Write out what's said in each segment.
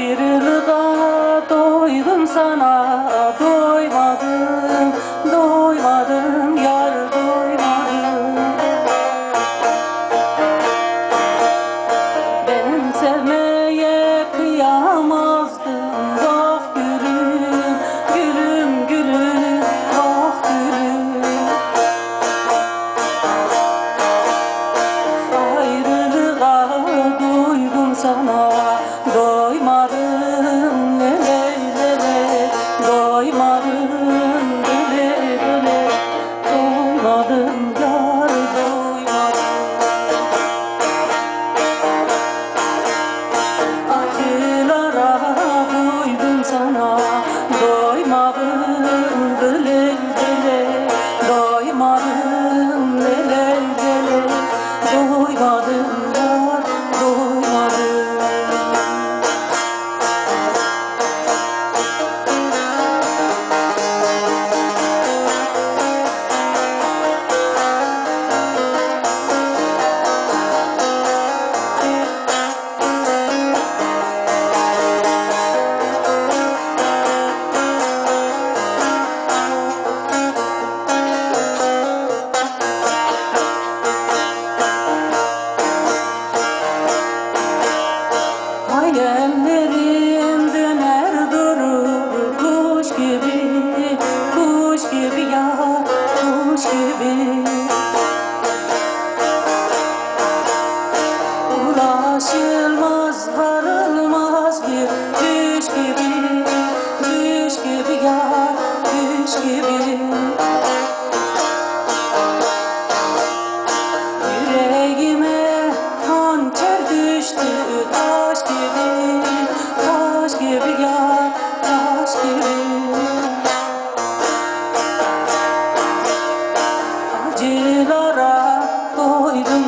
Ayrılığa doydum sana doymadım Doymadım yar doymadım. Benim sevmeye kıyamazdım Ah gülüm gülüm gülüm ah gülüm. Ayrılığa doydum sana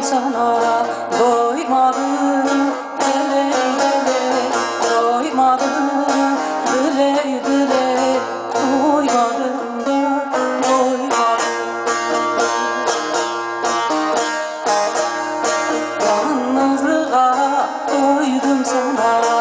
sana doymadım dile dile doymadım dile dile doymadım da sana.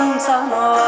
tão saudosa.